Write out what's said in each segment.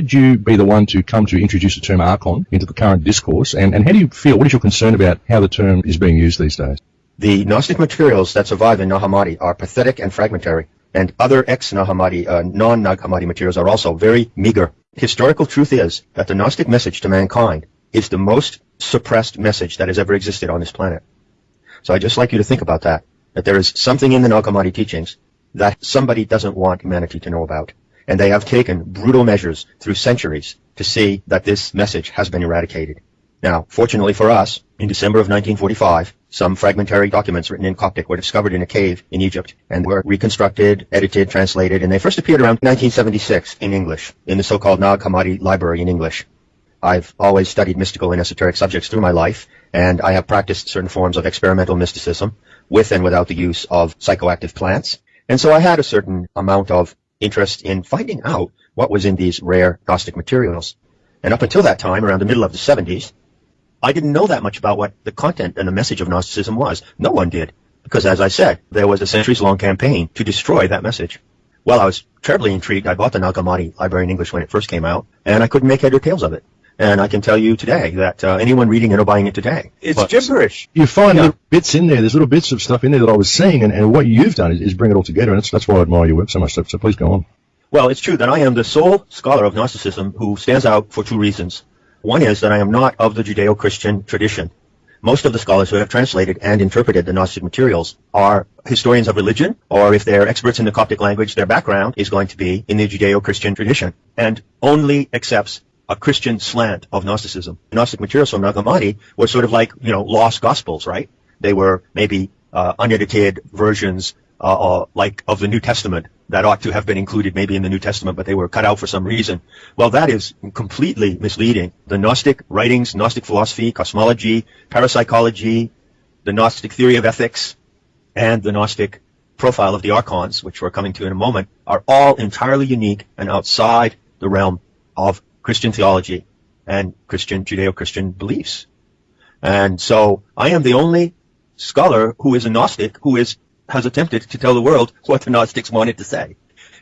Did you be the one to come to introduce the term archon into the current discourse? And, and how do you feel, what is your concern about how the term is being used these days? The Gnostic materials that survive in Nag Hammadi are pathetic and fragmentary, and other ex-Nag Hammadi, uh, non-Nag Hammadi materials are also very meager. Historical truth is that the Gnostic message to mankind is the most suppressed message that has ever existed on this planet. So I'd just like you to think about that, that there is something in the Nag Hammadi teachings that somebody doesn't want humanity to know about. And they have taken brutal measures through centuries to see that this message has been eradicated. Now, fortunately for us, in December of 1945, some fragmentary documents written in Coptic were discovered in a cave in Egypt and were reconstructed, edited, translated, and they first appeared around 1976 in English, in the so-called Nag Hammadi Library in English. I've always studied mystical and esoteric subjects through my life, and I have practiced certain forms of experimental mysticism with and without the use of psychoactive plants. And so I had a certain amount of interest in finding out what was in these rare Gnostic materials. And up until that time, around the middle of the 70s, I didn't know that much about what the content and the message of Gnosticism was. No one did. Because as I said, there was a centuries-long campaign to destroy that message. Well, I was terribly intrigued. I bought the Nag Hammadi Library in English when it first came out, and I couldn't make head or tails of it. And I can tell you today that uh, anyone reading it or buying it today, it's but, gibberish. You find yeah. little bits in there. There's little bits of stuff in there that I was saying, and, and what you've done is, is bring it all together, and that's, that's why I admire your work so much. So, so please go on. Well, it's true that I am the sole scholar of Gnosticism who stands out for two reasons. One is that I am not of the Judeo-Christian tradition. Most of the scholars who have translated and interpreted the Gnostic materials are historians of religion, or if they're experts in the Coptic language, their background is going to be in the Judeo-Christian tradition, and only accepts a Christian slant of Gnosticism. Gnostic materials from Nag Hammadi were sort of like, you know, lost gospels, right? They were maybe uh, unedited versions uh, uh, like of the New Testament that ought to have been included maybe in the New Testament, but they were cut out for some reason. Well, that is completely misleading. The Gnostic writings, Gnostic philosophy, cosmology, parapsychology, the Gnostic theory of ethics, and the Gnostic profile of the archons, which we're coming to in a moment, are all entirely unique and outside the realm of Christian theology and Christian, Judeo-Christian beliefs. And so I am the only scholar who is a Gnostic who is has attempted to tell the world what the Gnostics wanted to say.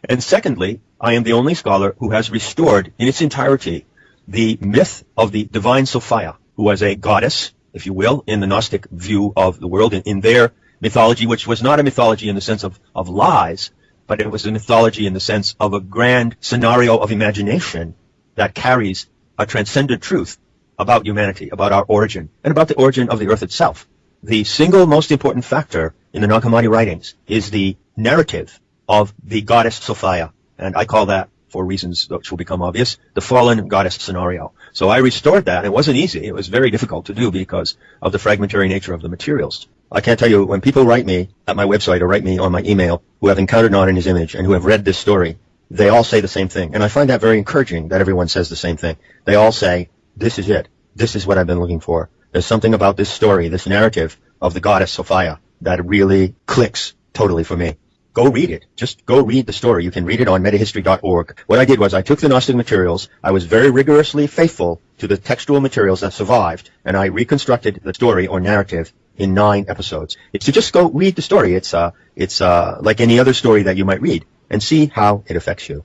And secondly, I am the only scholar who has restored in its entirety the myth of the divine Sophia, who was a goddess, if you will, in the Gnostic view of the world, in, in their mythology, which was not a mythology in the sense of, of lies, but it was a mythology in the sense of a grand scenario of imagination that carries a transcendent truth about humanity, about our origin, and about the origin of the earth itself. The single most important factor in the Nag writings is the narrative of the goddess Sophia. And I call that, for reasons which will become obvious, the fallen goddess scenario. So I restored that. It wasn't easy. It was very difficult to do because of the fragmentary nature of the materials. I can't tell you, when people write me at my website or write me on my email who have encountered Not in His Image and who have read this story, they all say the same thing. And I find that very encouraging that everyone says the same thing. They all say, this is it. This is what I've been looking for. There's something about this story, this narrative of the goddess Sophia that really clicks totally for me. Go read it. Just go read the story. You can read it on metahistory.org. What I did was I took the Gnostic materials. I was very rigorously faithful to the textual materials that survived, and I reconstructed the story or narrative in nine episodes. It's to just go read the story. It's uh, it's uh, like any other story that you might read, and see how it affects you.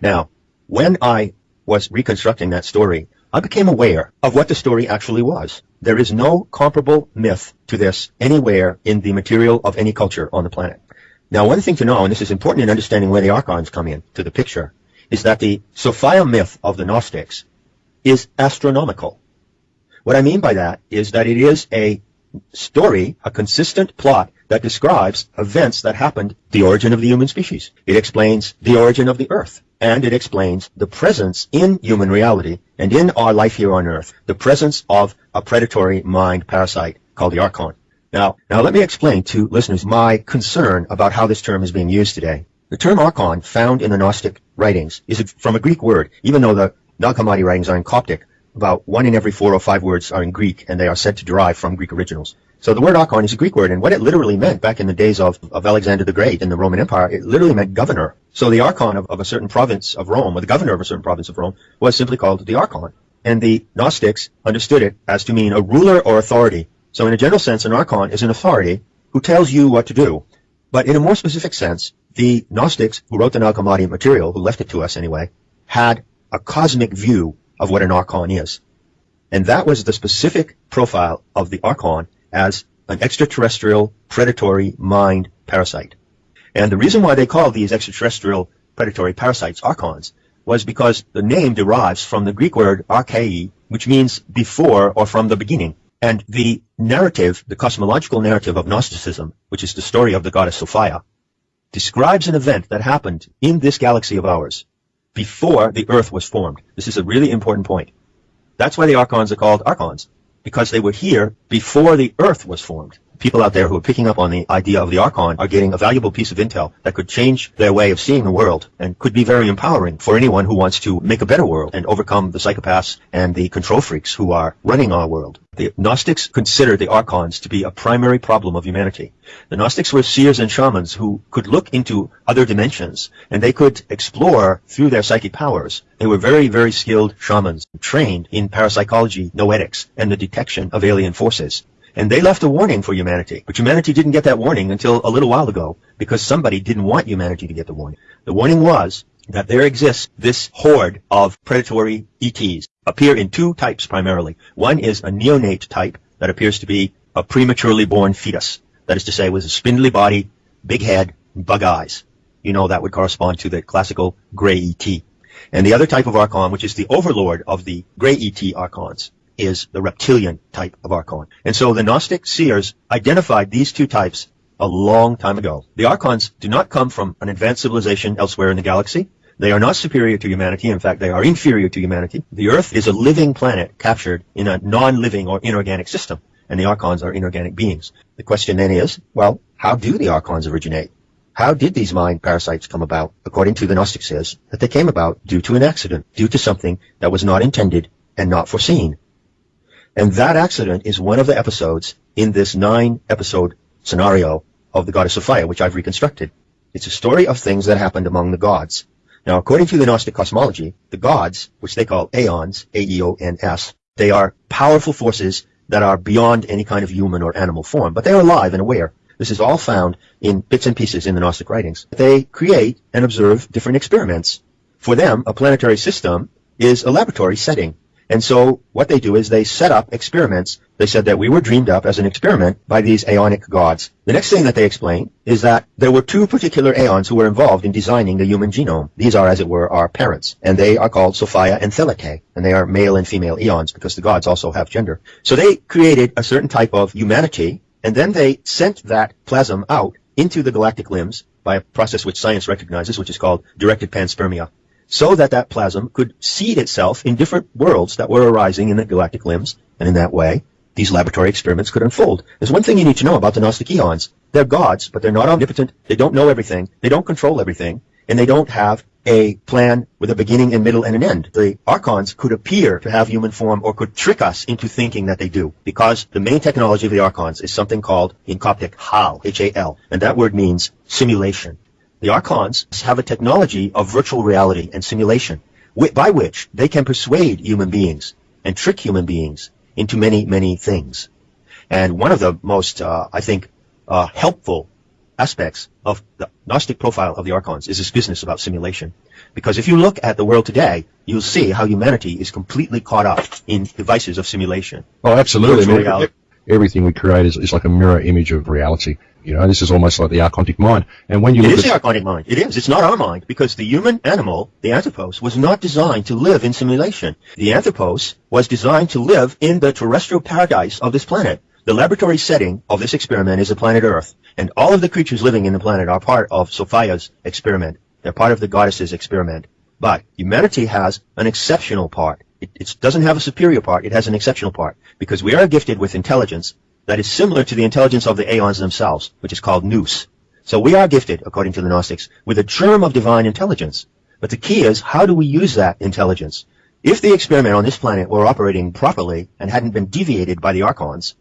Now, when I was reconstructing that story, I became aware of what the story actually was. There is no comparable myth to this anywhere in the material of any culture on the planet. Now, one thing to know, and this is important in understanding where the archons come in to the picture, is that the Sophia myth of the Gnostics is astronomical. What I mean by that is that it is a story, a consistent plot that describes events that happened, the origin of the human species. It explains the origin of the earth and it explains the presence in human reality and in our life here on earth, the presence of a predatory mind parasite called the Archon. Now, now let me explain to listeners my concern about how this term is being used today. The term Archon found in the Gnostic writings is from a Greek word, even though the Nag Hammadi writings are in Coptic. About one in every four or five words are in Greek, and they are said to derive from Greek originals. So the word archon is a Greek word, and what it literally meant back in the days of, of Alexander the Great in the Roman Empire, it literally meant governor. So the archon of, of a certain province of Rome, or the governor of a certain province of Rome, was simply called the archon. And the Gnostics understood it as to mean a ruler or authority. So in a general sense, an archon is an authority who tells you what to do. But in a more specific sense, the Gnostics who wrote the Nag Hammadi material, who left it to us anyway, had a cosmic view of what an archon is. And that was the specific profile of the archon as an extraterrestrial predatory mind parasite. And the reason why they call these extraterrestrial predatory parasites archons was because the name derives from the Greek word archai, which means before or from the beginning. And the narrative, the cosmological narrative of Gnosticism, which is the story of the goddess Sophia, describes an event that happened in this galaxy of ours before the Earth was formed. This is a really important point. That's why the archons are called archons, because they were here before the Earth was formed people out there who are picking up on the idea of the Archon are getting a valuable piece of intel that could change their way of seeing the world and could be very empowering for anyone who wants to make a better world and overcome the psychopaths and the control freaks who are running our world. The Gnostics considered the Archons to be a primary problem of humanity. The Gnostics were seers and shamans who could look into other dimensions and they could explore through their psychic powers. They were very, very skilled shamans trained in parapsychology, noetics, and the detection of alien forces. And they left a warning for humanity. But humanity didn't get that warning until a little while ago because somebody didn't want humanity to get the warning. The warning was that there exists this horde of predatory ETs appear in two types primarily. One is a neonate type that appears to be a prematurely born fetus. That is to say, with a spindly body, big head, bug eyes. You know, that would correspond to the classical gray ET. And the other type of Archon, which is the overlord of the gray ET Archons, is the reptilian type of archon. And so the Gnostic seers identified these two types a long time ago. The archons do not come from an advanced civilization elsewhere in the galaxy. They are not superior to humanity. In fact, they are inferior to humanity. The Earth is a living planet captured in a non-living or inorganic system, and the archons are inorganic beings. The question then is, well, how do the archons originate? How did these mind parasites come about? According to the Gnostic says that they came about due to an accident, due to something that was not intended and not foreseen. And that accident is one of the episodes in this nine episode scenario of the goddess of Sophia, which I've reconstructed. It's a story of things that happened among the gods. Now, according to the Gnostic cosmology, the gods, which they call aeons, A-E-O-N-S, they are powerful forces that are beyond any kind of human or animal form, but they are alive and aware. This is all found in bits and pieces in the Gnostic writings. They create and observe different experiments. For them, a planetary system is a laboratory setting. And so what they do is they set up experiments. They said that we were dreamed up as an experiment by these aeonic gods. The next thing that they explain is that there were two particular aeons who were involved in designing the human genome. These are, as it were, our parents. And they are called Sophia and Thelete. And they are male and female eons because the gods also have gender. So they created a certain type of humanity and then they sent that plasm out into the galactic limbs by a process which science recognizes, which is called directed panspermia so that that plasm could seed itself in different worlds that were arising in the galactic limbs, and in that way, these laboratory experiments could unfold. There's one thing you need to know about the Gnostic eons. They're gods, but they're not omnipotent. They don't know everything. They don't control everything. And they don't have a plan with a beginning and middle and an end. The archons could appear to have human form or could trick us into thinking that they do because the main technology of the archons is something called in Coptic hal, H-A-L, and that word means simulation. The Archons have a technology of virtual reality and simulation by which they can persuade human beings and trick human beings into many, many things. And one of the most, uh, I think, uh, helpful aspects of the Gnostic profile of the Archons is this business about simulation. Because if you look at the world today, you'll see how humanity is completely caught up in devices of simulation. Oh, absolutely. Everything we create is, is like a mirror image of reality. You know, this is almost like the archontic mind. And when you it look is the archontic mind. It is. It's not our mind because the human animal, the anthropos, was not designed to live in simulation. The anthropos was designed to live in the terrestrial paradise of this planet. The laboratory setting of this experiment is the planet Earth, and all of the creatures living in the planet are part of Sophia's experiment. They're part of the goddess's experiment. But humanity has an exceptional part. It, it doesn't have a superior part. It has an exceptional part because we are gifted with intelligence that is similar to the intelligence of the aeons themselves, which is called nous. So we are gifted, according to the Gnostics, with a germ of divine intelligence. But the key is, how do we use that intelligence? If the experiment on this planet were operating properly and hadn't been deviated by the archons,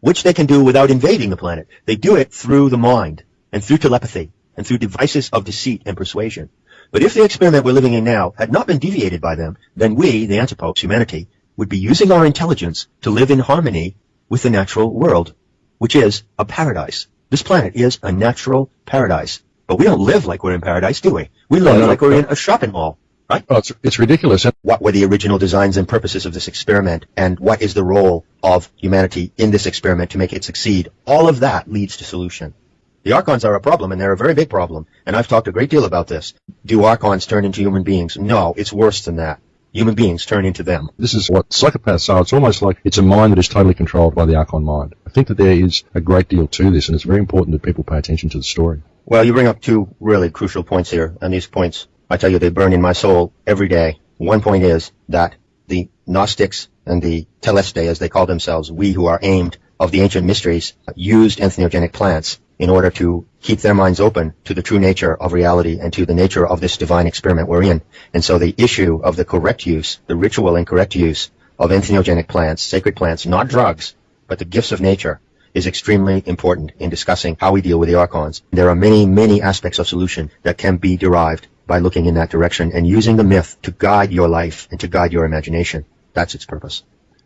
which they can do without invading the planet, they do it through the mind and through telepathy and through devices of deceit and persuasion. But if the experiment we're living in now had not been deviated by them, then we, the anthropos, humanity, would be using our intelligence to live in harmony with the natural world, which is a paradise. This planet is a natural paradise. But we don't live like we're in paradise, do we? We live like we're in a shopping mall. right? Oh, it's, it's ridiculous. What were the original designs and purposes of this experiment? And what is the role of humanity in this experiment to make it succeed? All of that leads to solution. The Archons are a problem, and they're a very big problem. And I've talked a great deal about this. Do Archons turn into human beings? No, it's worse than that. Human beings turn into them. this is what psychopaths are. It's almost like it's a mind that is totally controlled by the Archon mind. I think that there is a great deal to this, and it's very important that people pay attention to the story. Well, you bring up two really crucial points here, and these points, I tell you, they burn in my soul every day. One point is that the Gnostics and the Telestai, as they call themselves, we who are aimed of the ancient mysteries, used entheogenic plants in order to keep their minds open to the true nature of reality and to the nature of this divine experiment we're in. And so the issue of the correct use, the ritual and correct use of entheogenic plants, sacred plants, not drugs, but the gifts of nature, is extremely important in discussing how we deal with the archons. There are many, many aspects of solution that can be derived by looking in that direction and using the myth to guide your life and to guide your imagination. That's its purpose.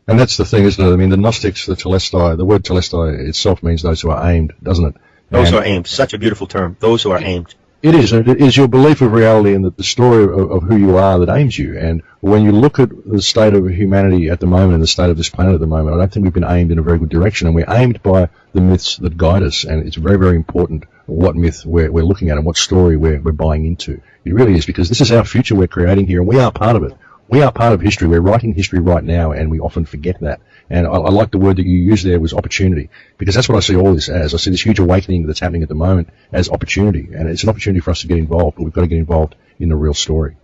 And that's the thing, isn't it? I mean, the Gnostics, the Telestai, the word Telestai itself means those who are aimed, doesn't it? Those And who are aimed. Such a beautiful term. Those who are aimed. It is. It is your belief of reality and the, the story of, of who you are that aims you. And when you look at the state of humanity at the moment and the state of this planet at the moment, I don't think we've been aimed in a very good direction. And we're aimed by the myths that guide us. And it's very, very important what myth we're, we're looking at and what story we're, we're buying into. It really is because this is our future we're creating here and we are part of it. We are part of history. We're writing history right now and we often forget that. And I, I like the word that you used there was opportunity because that's what I see all this as. I see this huge awakening that's happening at the moment as opportunity. And it's an opportunity for us to get involved, but we've got to get involved in the real story.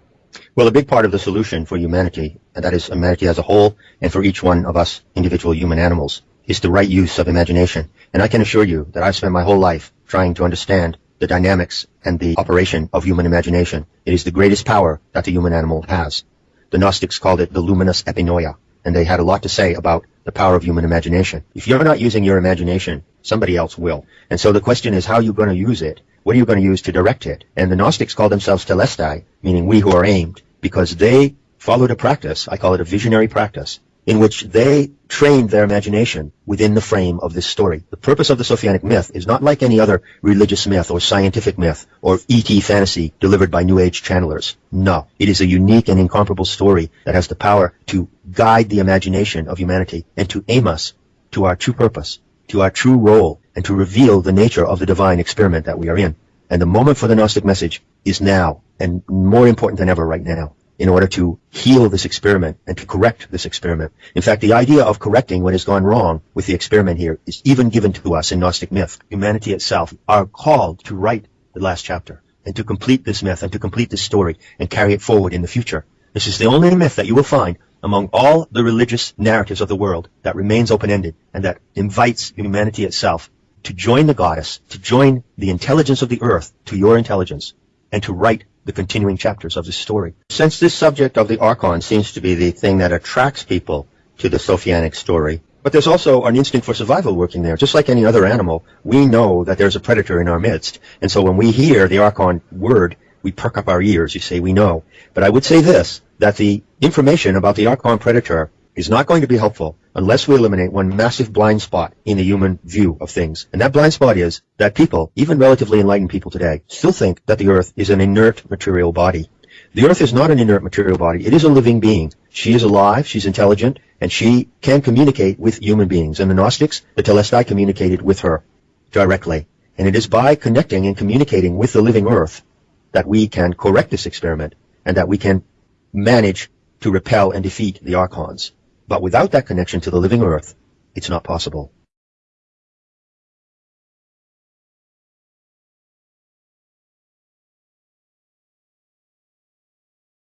Well, a big part of the solution for humanity, and that is humanity as a whole, and for each one of us individual human animals, is the right use of imagination. And I can assure you that I've spent my whole life trying to understand the dynamics and the operation of human imagination. It is the greatest power that the human animal has. The Gnostics called it the luminous epinoia, and they had a lot to say about the power of human imagination. If you're not using your imagination, somebody else will. And so the question is how are you going to use it? What are you going to use to direct it? And the Gnostics call themselves telestai, meaning we who are aimed, because they followed a practice, I call it a visionary practice, in which they trained their imagination within the frame of this story. The purpose of the Sophianic myth is not like any other religious myth or scientific myth or E.T. fantasy delivered by New Age channelers. No. It is a unique and incomparable story that has the power to guide the imagination of humanity and to aim us to our true purpose, to our true role, and to reveal the nature of the divine experiment that we are in. And the moment for the Gnostic message is now, and more important than ever right now in order to heal this experiment and to correct this experiment. In fact, the idea of correcting what has gone wrong with the experiment here is even given to us in Gnostic myth. Humanity itself are called to write the last chapter and to complete this myth and to complete this story and carry it forward in the future. This is the only myth that you will find among all the religious narratives of the world that remains open-ended and that invites humanity itself to join the goddess, to join the intelligence of the earth to your intelligence, and to write the continuing chapters of this story. Since this subject of the Archon seems to be the thing that attracts people to the Sophianic story, but there's also an instinct for survival working there. Just like any other animal, we know that there's a predator in our midst. And so when we hear the Archon word, we perk up our ears. You say, we know. But I would say this, that the information about the Archon predator is not going to be helpful unless we eliminate one massive blind spot in the human view of things. And that blind spot is that people, even relatively enlightened people today, still think that the earth is an inert material body. The earth is not an inert material body. It is a living being. She is alive, she's intelligent, and she can communicate with human beings. And the Gnostics, the Telestai communicated with her directly. And it is by connecting and communicating with the living earth that we can correct this experiment and that we can manage to repel and defeat the Archons. But without that connection to the living earth, it's not possible.